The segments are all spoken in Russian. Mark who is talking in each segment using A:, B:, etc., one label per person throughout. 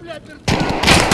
A: Блядь, вертолет!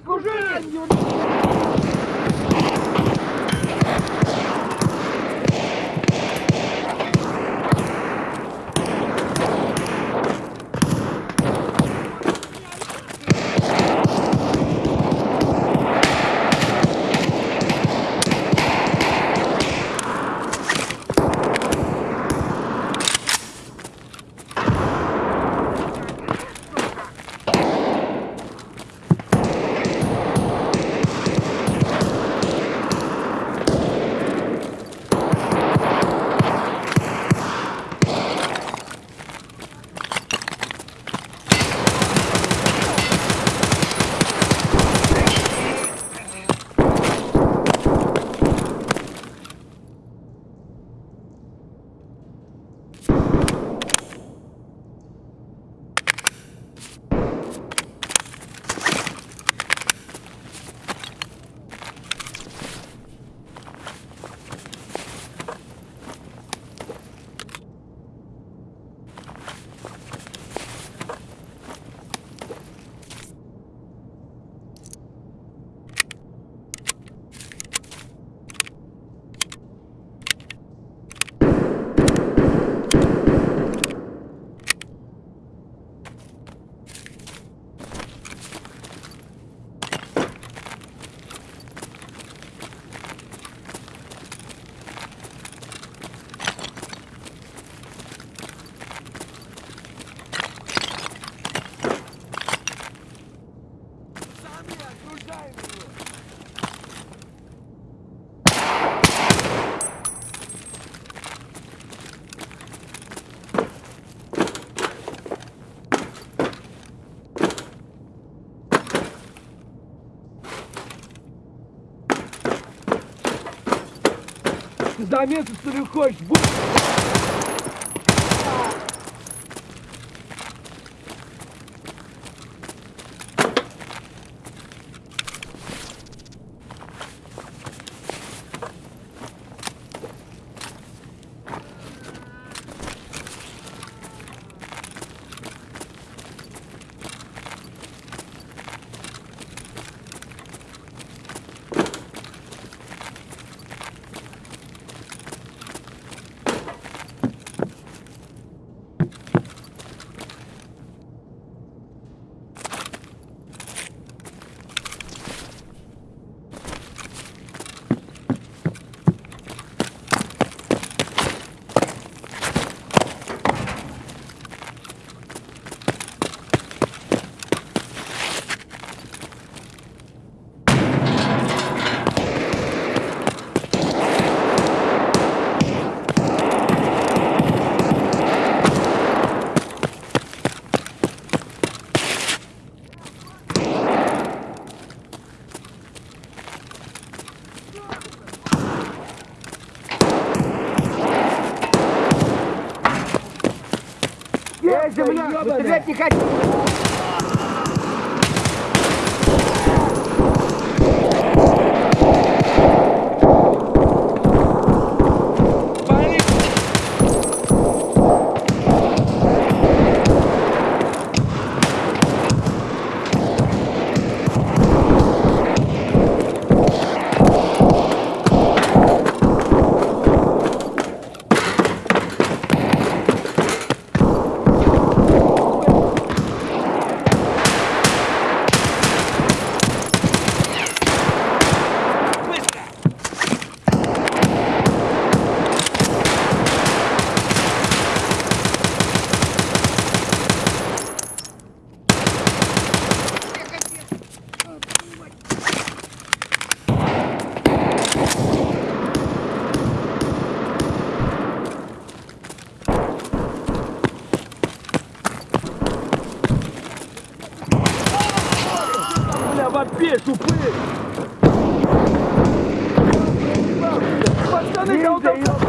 A: Пацаны, за место что ли хочешь?
B: Земля!
A: ёбаная.
B: Стрелять не хочу!
A: go.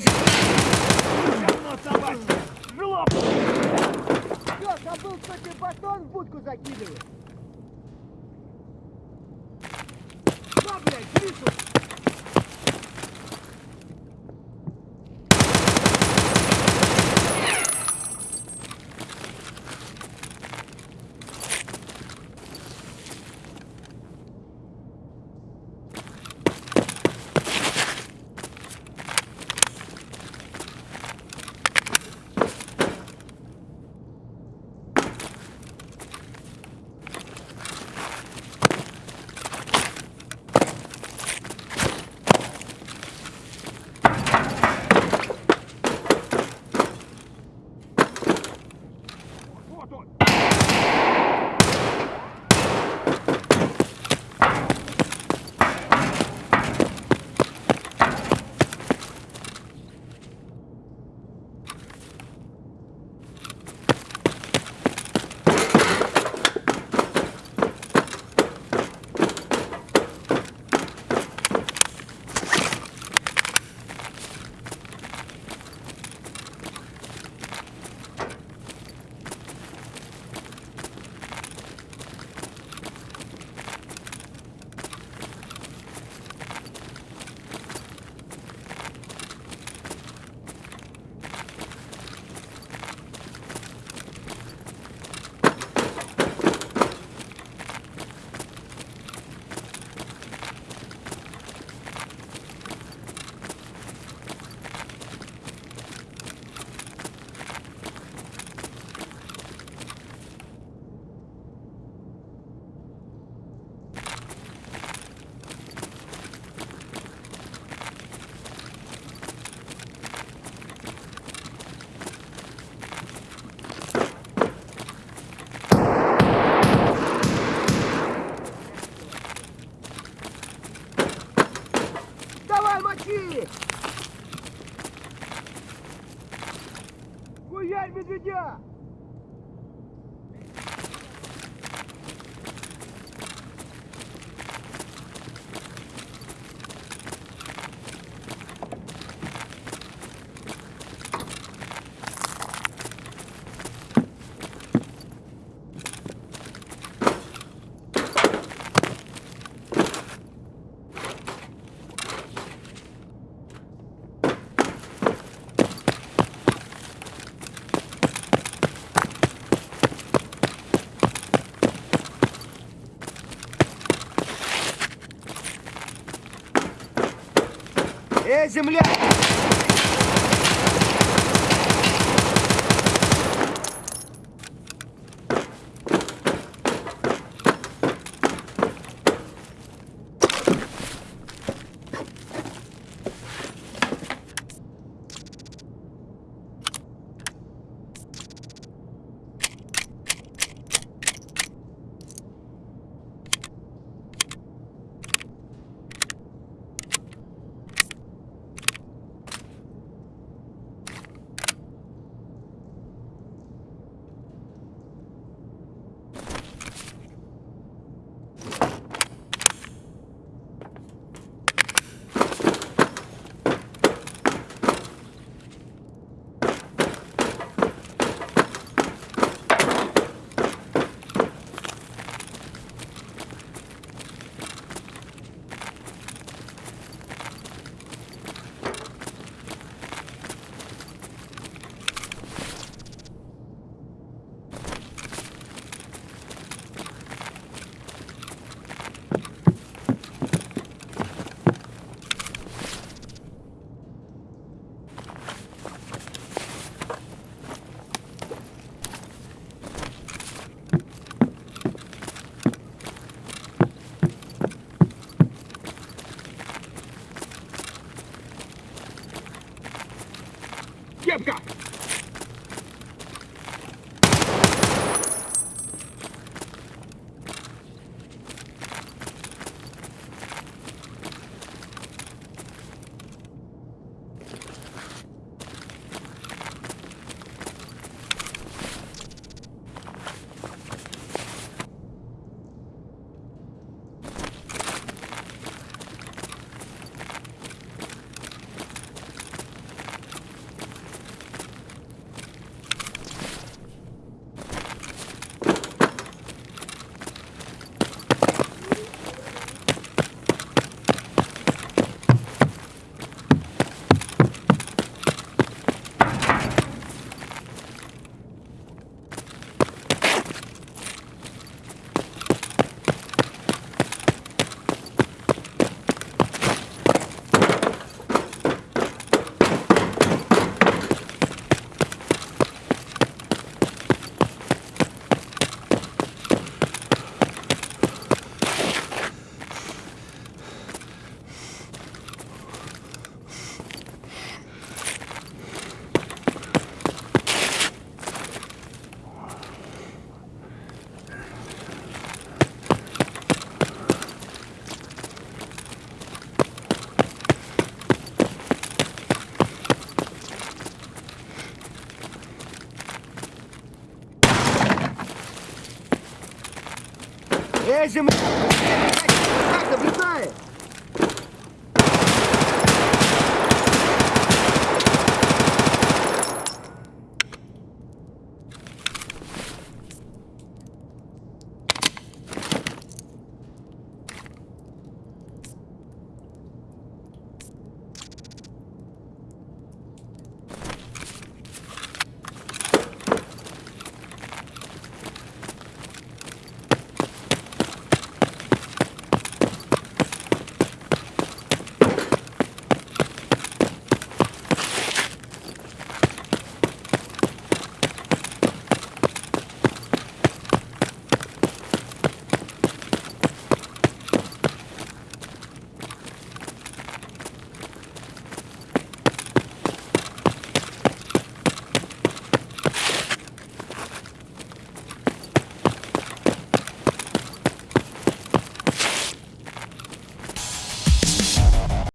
B: Эй,
A: Хуярь медведя!
B: Эй, земля! Эй, земля! Как наблюдает?